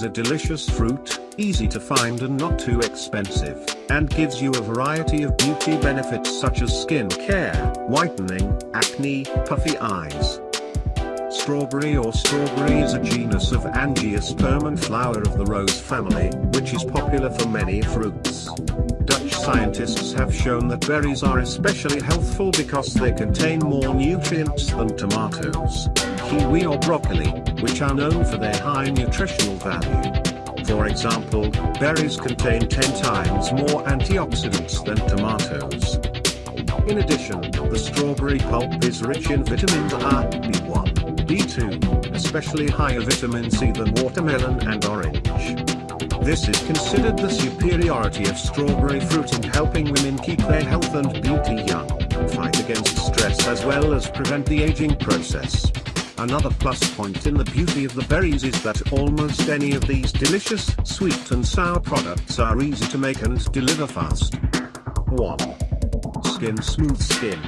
is a delicious fruit, easy to find and not too expensive, and gives you a variety of beauty benefits such as skin care, whitening, acne, puffy eyes. Strawberry or strawberry is a genus of angiosperm and flower of the rose family, which is popular for many fruits. Dutch scientists have shown that berries are especially healthful because they contain more nutrients than tomatoes, kiwi or broccoli, which are known for their high nutritional value. For example, berries contain 10 times more antioxidants than tomatoes. In addition, the strawberry pulp is rich in vitamins A, B1, B2, especially higher vitamin C than watermelon and orange. This is considered the superiority of strawberry fruit in helping women keep their health and beauty young, fight against stress as well as prevent the aging process. Another plus point in the beauty of the berries is that almost any of these delicious, sweet and sour products are easy to make and deliver fast. 1. Skin Smooth Skin.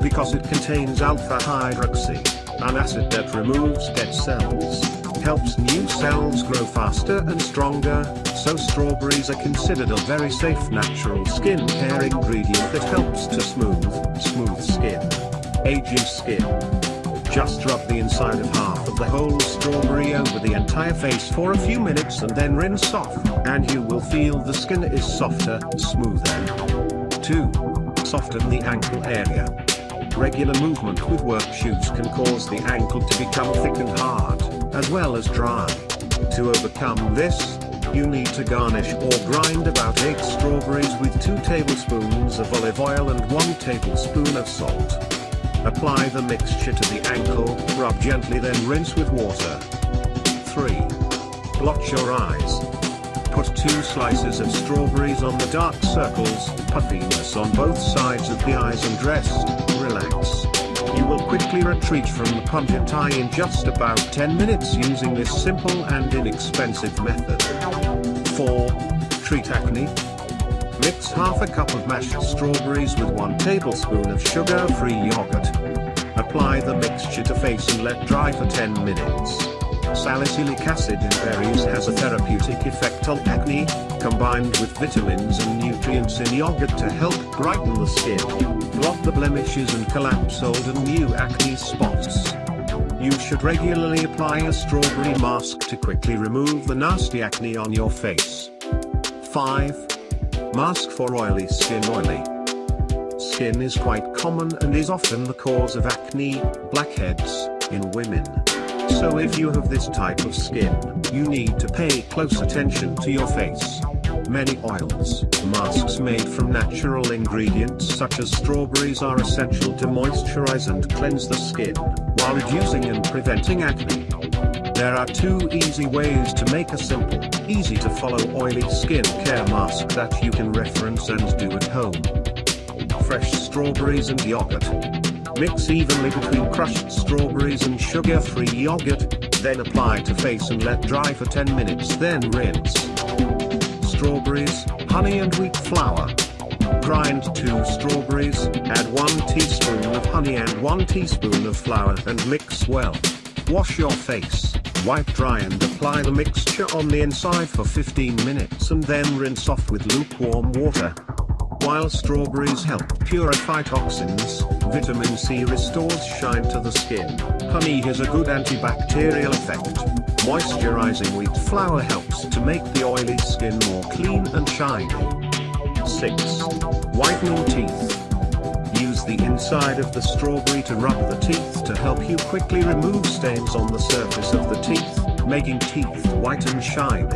Because it contains alpha hydroxy an acid that removes dead cells, helps new cells grow faster and stronger, so strawberries are considered a very safe natural skin care ingredient that helps to smooth, smooth skin. Aging skin. Just rub the inside of half of the whole strawberry over the entire face for a few minutes and then rinse off, and you will feel the skin is softer, smoother. 2. Soften the ankle area. Regular movement with work shoes can cause the ankle to become thick and hard, as well as dry. To overcome this, you need to garnish or grind about 8 strawberries with 2 tablespoons of olive oil and 1 tablespoon of salt. Apply the mixture to the ankle, rub gently then rinse with water. 3. Blotch your eyes. Put 2 slices of strawberries on the dark circles, puffiness on both sides of the eyes and rest, relax. You will quickly retreat from the pungent eye in just about 10 minutes using this simple and inexpensive method. 4. Treat acne. Mix half a cup of mashed strawberries with 1 tablespoon of sugar-free yogurt. Apply the mixture to face and let dry for 10 minutes. Salicylic acid in berries has a therapeutic effect on acne, combined with vitamins and nutrients in yogurt to help brighten the skin, block the blemishes and collapse old and new acne spots. You should regularly apply a strawberry mask to quickly remove the nasty acne on your face. 5. Mask for oily skin oily. Skin is quite common and is often the cause of acne, blackheads, in women. So if you have this type of skin, you need to pay close attention to your face. Many oils, masks made from natural ingredients such as strawberries are essential to moisturize and cleanse the skin, while reducing and preventing acne. There are two easy ways to make a simple, easy to follow oily skin care mask that you can reference and do at home. Fresh strawberries and yogurt. Mix evenly between crushed strawberries and sugar-free yogurt, then apply to face and let dry for 10 minutes then rinse. Strawberries, honey and wheat flour. Grind 2 strawberries, add 1 teaspoon of honey and 1 teaspoon of flour and mix well. Wash your face, wipe dry and apply the mixture on the inside for 15 minutes and then rinse off with lukewarm water. While strawberries help purify toxins, vitamin C restores shine to the skin. Honey has a good antibacterial effect. Moisturizing wheat flour helps to make the oily skin more clean and shiny. 6. Whitening teeth. Use the inside of the strawberry to rub the teeth to help you quickly remove stains on the surface of the teeth, making teeth white and shiny.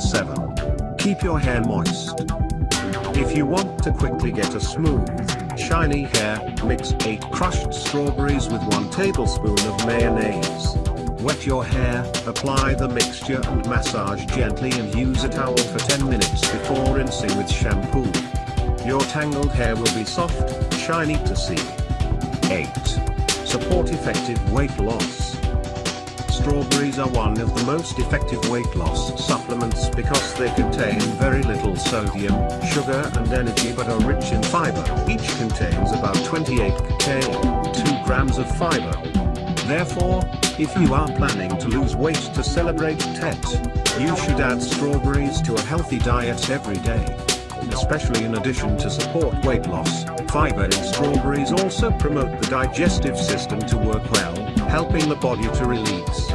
7. Keep your hair moist. If you want to quickly get a smooth, shiny hair, mix 8 crushed strawberries with 1 tablespoon of mayonnaise. Wet your hair, apply the mixture and massage gently and use a towel for 10 minutes before rinsing with shampoo. Your tangled hair will be soft, shiny to see. 8. Support effective weight loss. Strawberries are one of the most effective weight loss supplements because they contain very little sodium, sugar and energy but are rich in fiber. Each contains about 28 k, 2 grams of fiber. Therefore, If you are planning to lose weight to celebrate Tet, you should add strawberries to a healthy diet every day. Especially in addition to support weight loss, fiber in strawberries also promote the digestive system to work well, helping the body to release